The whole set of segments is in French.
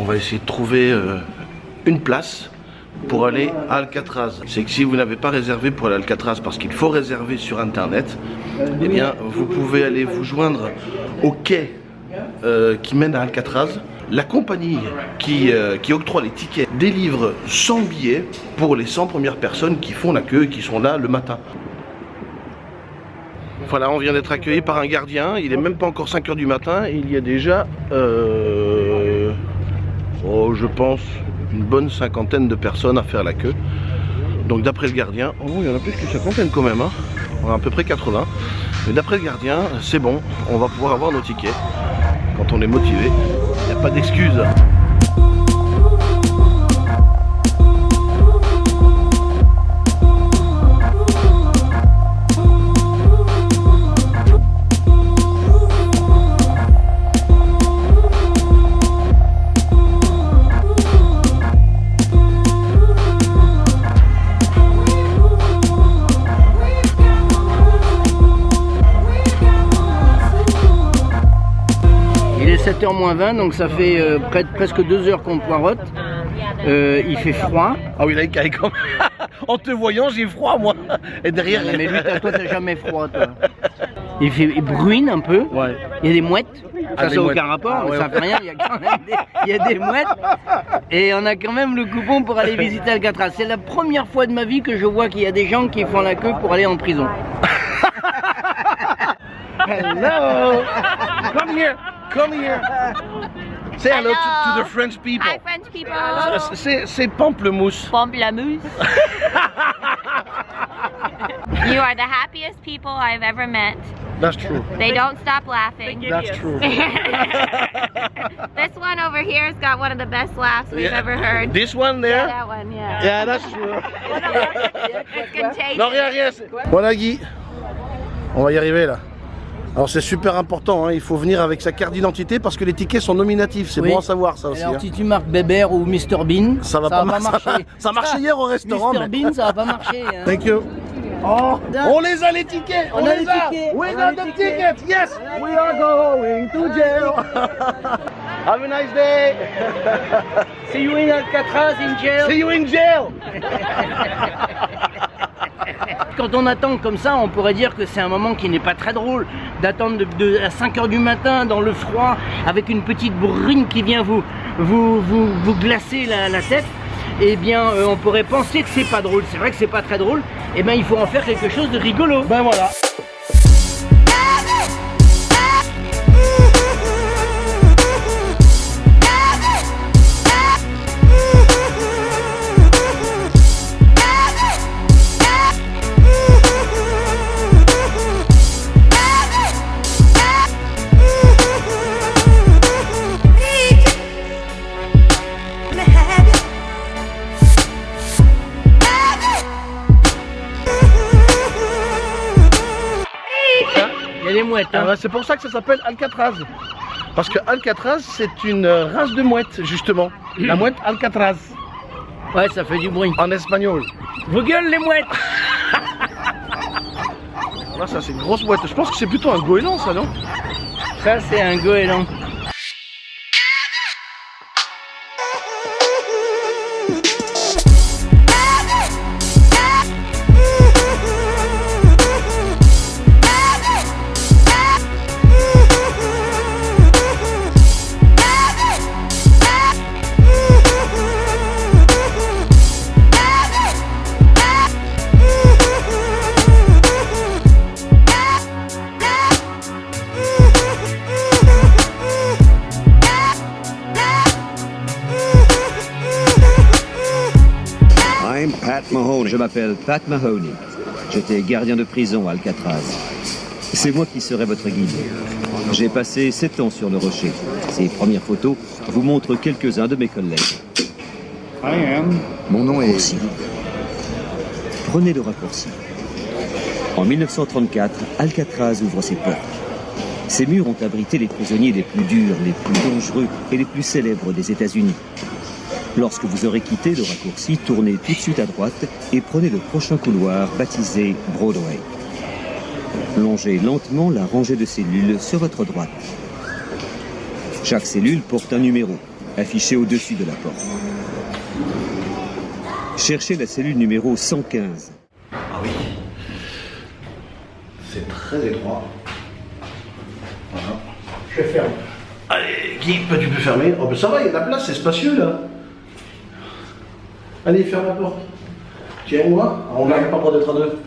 On va essayer de trouver euh, une place pour aller à Alcatraz. C'est que si vous n'avez pas réservé pour aller à Alcatraz parce qu'il faut réserver sur internet, eh bien vous pouvez aller vous joindre au quai euh, qui mène à Alcatraz. La compagnie qui, euh, octroie les tickets délivre 100 billets pour les 100 premières personnes qui font la queue et qui sont là le matin. Voilà, on vient d'être accueilli par un gardien. Il est même pas encore 5 heures du matin il y a déjà, oh, je pense, une bonne cinquantaine de personnes à faire la queue. Donc d'après le gardien, oh, il y en a plus qu'une cinquantaine quand même. Hein. On a à peu près 80. Mais d'après le gardien, c'est bon, on va pouvoir avoir nos tickets. Quand on est motivé, il n'y a pas d'excuse. 7h moins 20, donc ça fait euh, près presque 2 heures qu'on poirote. Euh, il fait froid. Ah oui, là, il caille comme... en te voyant, j'ai froid, moi. Et derrière... Mais lui, toi, t'as jamais froid, toi. Il, fait, il bruine un peu. Ouais. Il y a des mouettes. Ah, Ça, ça aucun rapport, Ah, ouais, ça ouais. fait rien. Il y a quand même des, il y a des mouettes. Et on a quand même le coupon pour aller visiter Alcatraz. C'est la première fois de ma vie que je vois qu'il y a des gens qui font la queue pour aller en prison. Hello! Come here! Come here! Say hello, to, to the French people. Hi, French people. Uh, c'est c'est pamplemousse. Pamplemousse. you are the happiest people I've ever met. That's true. They don't stop laughing. That's true. this one over here's got one of the best laughs we've Yeah. ever heard. This one there? Yeah, That one, yeah. Yeah, that's true. It's contagious. non, rien, rien. c'est- Voilà, Guy. On va y arriver là. Alors c'est super important, hein, il faut venir avec sa carte d'identité parce que les tickets sont nominatifs, c'est Oui. bon à savoir ça aussi. Alors hein. si tu marques Bébert ou Mr Bean, Ça va pas mar- ça marcher. va- ça marchait hier au restaurant, Mr mais- Bean, ça va pas marcher. hein. Thank you. Oh, on les a les tickets, on, On a les a. tickets, We on got the tickets. tickets. Yes, we are going to jail. Have a nice day. See you in Alcatraz in jail. See you in jail. Quand on attend comme ça, on pourrait dire que c'est un moment qui n'est pas très drôle d'attendre à 5 heures du matin dans le froid avec une petite brune qui vient vous, vous, vous, vous glacer la, la tête. Eh bien, euh, on pourrait penser que c'est pas drôle. C'est vrai que c'est pas très drôle. Eh bien, il faut en faire quelque chose de rigolo. Ben voilà. Mouettes. hein. Ah c'est pour ça que ça s'appelle Alcatraz. Parce que Alcatraz, c'est une euh, race de mouette, justement. La mouette Alcatraz, Ouais, ça fait du bruit. en espagnol. Vos gueules, les mouettes Là, ça, c'est une grosse mouette. Je pense que c'est plutôt un goéland, ça, non? Ça, c'est un goéland. M'appelle Pat Mahoney. J'étais gardien de prison à Alcatraz. C'est moi qui serai votre guide. J'ai passé sept ans sur le rocher. Ces premières photos vous montrent quelques-uns de mes collègues. Mon nom est Raccourci. Prenez le raccourci. En 1934, Alcatraz ouvre ses portes. Ces murs ont abrité les prisonniers les plus durs, les plus dangereux et les plus célèbres des États-Unis. Lorsque vous aurez quitté le raccourci, tournez tout de suite à droite et prenez le prochain couloir baptisé Broadway. Longez lentement la rangée de cellules sur votre droite. Chaque cellule porte un numéro. affiché au-dessus de la porte. Cherchez la cellule numéro 115. Ah oui. C'est très étroit. Voilà. Je ferme. Allez, Guy, tu peux fermer. Oh, bah, ça va, il y a de la place, c'est spacieux là. Allez, ferme la porte. Tiens, moi, on n'arrive pas le droit d'être à deux.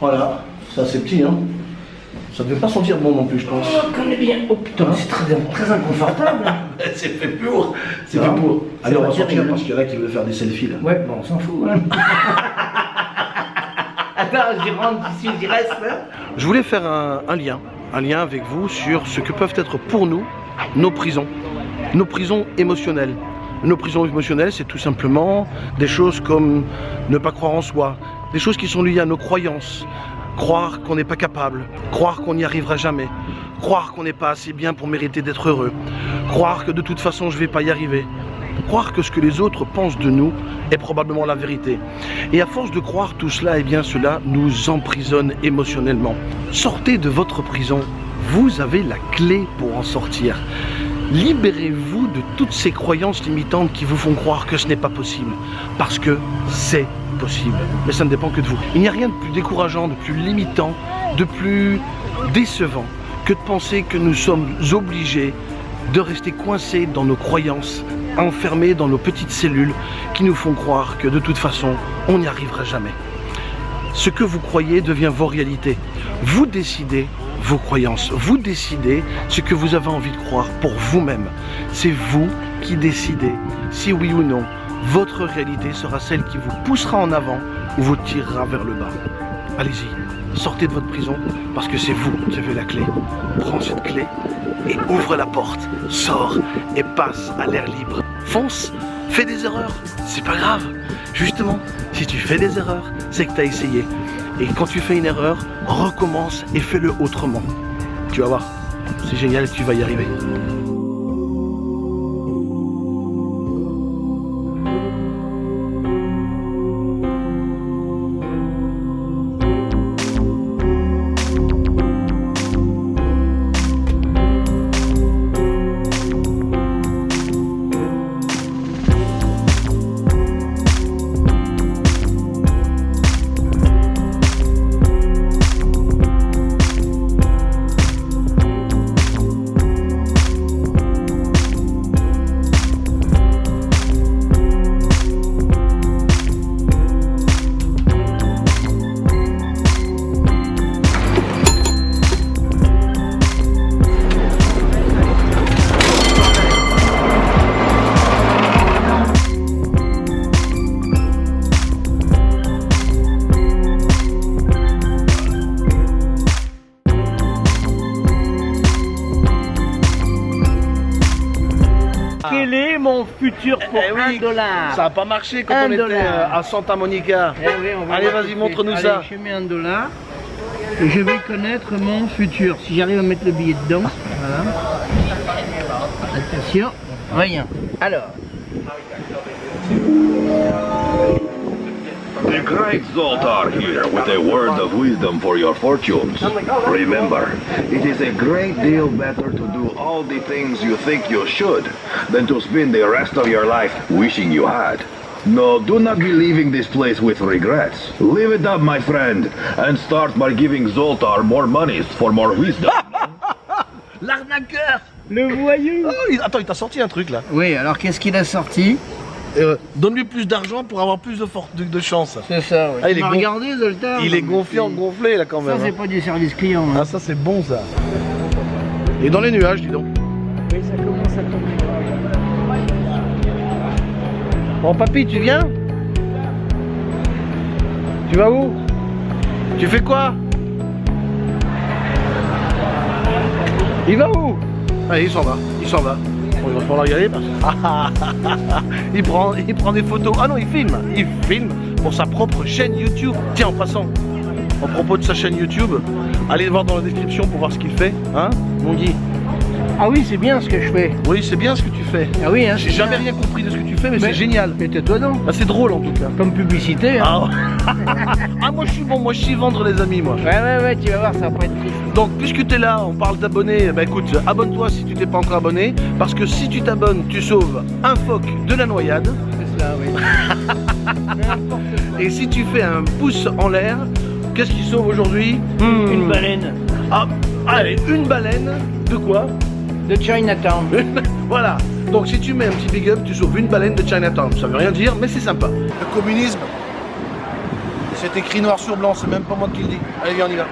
Voilà, ça c'est petit, hein. Ça ne devait pas sentir bon non plus, je pense. Oh, connais bien. Oh putain, c'est très, très inconfortable. c'est fait pour. C'est fait pour. Allez, on va sortir parce qu'il y en a qui veulent faire des selfies là. Ouais, bon, on s'en fout. Hein. Attends, j'y rentre, suis, j'y reste. Hein. Je voulais faire un, un lien, un lien avec vous sur ce que peuvent être pour nous nos prisons, nos prisons émotionnelles. Nos prisons émotionnelles, c'est tout simplement des choses comme ne pas croire en soi, des choses qui sont liées à nos croyances, croire qu'on n'est pas capable, croire qu'on n'y arrivera jamais, croire qu'on n'est pas assez bien pour mériter d'être heureux, croire que de toute façon je ne vais pas y arriver, croire que ce que les autres pensent de nous est probablement la vérité. Et à force de croire tout cela, eh bien cela nous emprisonne émotionnellement. Sortez de votre prison, vous avez la clé pour en sortir. Libérez-vous de toutes ces croyances limitantes qui vous font croire que ce n'est pas possible. Parce que c'est possible. Mais ça ne dépend que de vous. Il n'y a rien de plus décourageant, de plus limitant, de plus décevant que de penser que nous sommes obligés de rester coincés dans nos croyances, enfermés dans nos petites cellules qui nous font croire que de toute façon, on n'y arrivera jamais. Ce que vous croyez devient vos réalités. Vous décidez vos croyances. Vous décidez ce que vous avez envie de croire pour vous-même. C'est vous qui décidez si oui ou non votre réalité sera celle qui vous poussera en avant ou vous tirera vers le bas. Allez-y, sortez de votre prison parce que c'est vous qui avez la clé. Prends cette clé et ouvre la porte, sors et passe à l'air libre. Fonce, fais des erreurs, c'est pas grave. Justement, si tu fais des erreurs, c'est que tu as essayé. Et quand tu fais une erreur, recommence et fais-le autrement. Tu vas voir, c'est génial, tu vas y arriver. Mon futur pour Eh un oui, dollar Ça n'a pas marché quand Un on était dollar. euh, à Santa Monica. Eh oui, on va Allez, vas-y, montre-nous ça. Je mets un dollar et je vais connaître mon futur. Si j'arrive à mettre le billet dedans, voilà. Attention, rien. Alors, The great Zoltar here with a word of wisdom for your fortunes. Remember, it is a great deal better to do all the things you think you should than to spend the rest of your life wishing you had. No, do not be leaving this place with regrets. Live it up, my friend, and start by giving Zoltar more monies for more wisdom. L'arnaqueur le voyou. Oh, il- Attends, il t'a sorti un truc là. Oui, alors qu'est-ce qu'il a sorti Euh, Donne-lui plus d'argent pour avoir plus de, for- de, de chance. C'est ça, oui. Ah, il est regardé, Zoltar Il est gonflé en gonflé là quand Ça, même. c'est hein. pas du service client. hein. Ah ça c'est bon ça. Et dans les nuages, dis donc. Oui, ça commence à tomber. Bon papy, tu viens? Tu vas où? Tu fais quoi? Il va où? Allez, il s'en va, il s'en va. Bon, il va falloir y aller parce il, prend, il prend des photos. Ah non, il filme. Il filme pour sa propre chaîne YouTube. Tiens, en passant, à propos de sa chaîne YouTube, allez voir dans la description pour voir ce qu'il fait. Hein Mon Guy Ah oui, c'est bien ce que je fais. Oui, c'est bien ce que tu fais. Ah oui, hein, J'ai jamais rien compris de ce que tu fais, mais, Mais- c'est génial. Mais tais-toi donc. Bah, c'est drôle en tout cas. Comme publicité. Hein. Ah, ah, moi je suis bon, moi je suis vendre les amis moi. Ouais, ouais, ouais, tu vas voir, ça va pas être triste. Donc puisque tu es là, on parle d'abonnés, bah écoute, abonne-toi si tu t'es pas encore abonné, parce que si tu t'abonnes, tu sauves un phoque de la noyade, C'est cela, oui. Et si tu fais un pouce en l'air, qu'est-ce qui sauve aujourd'hui Hmm. Une baleine Ah, allez, une baleine, de quoi de Chinatown. Voilà, donc si tu mets un petit big up, tu sauves une baleine de Chinatown, ça veut rien dire, mais c'est sympa. Le communisme, c'est écrit noir sur blanc, c'est même pas moi qui le dis. Allez viens, on y va.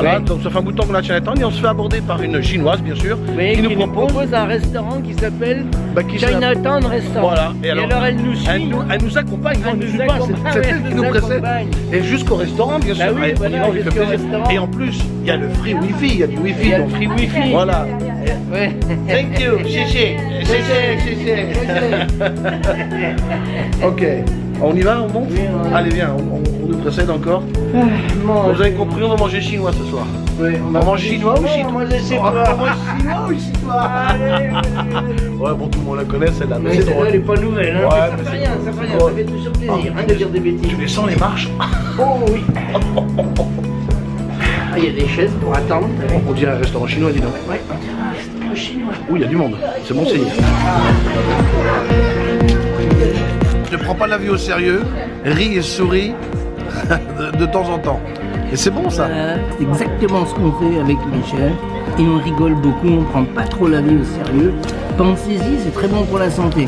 Voilà, Oui. donc ça fait un bout de temps qu'on a Chinatown et on se fait aborder par une chinoise bien sûr, Oui, qui nous propose propose un restaurant qui s'appelle bah, Chinatown Restaurant. Voilà, Et alors, elle nous suit. Elle nous, elle nous accompagne, Elle elle nous nous suit pas, accompagne, c'est- elle qui nous nous précède. Et jusqu'au restaurant, bien Bah sûr. oui, on y voilà, restaurant. Et en plus, il y a le free wifi, il y a du wifi. Il y a le donc- free wifi. Voilà. Ouais. Thank you, chichi, chichi, chichi. Ok, on y va, on monte Oui. Allez, viens, on, on- on nous précède encore. Mange. Vous avez compris, on va manger chinois ce soir. Oui, On va manger chinois ou chinois moi, je sais On va manger chinois ou chinois Ouais, bon, tout le monde la connaît celle-là, mais celle-là, elle est pas nouvelle. Hein. Ouais, ça fait rien, ça fait rien. Ça fait toujours plaisir hein, de dire des bêtises. Tu les sens les marches Oh oui. Ah, il y a des chaises pour attendre. On dirait un restaurant chinois, dis donc. Ouais, on dirait un restaurant chinois. Oui, il y a du monde. C'est bon signe. Ne prends pas la vie au sérieux, ris et souris de, temps en temps. Et c'est bon ça. C'est exactement ce qu'on fait avec Michel. Et on rigole beaucoup, on prend pas trop la vie au sérieux. Pensez-y, c'est très bon pour la santé.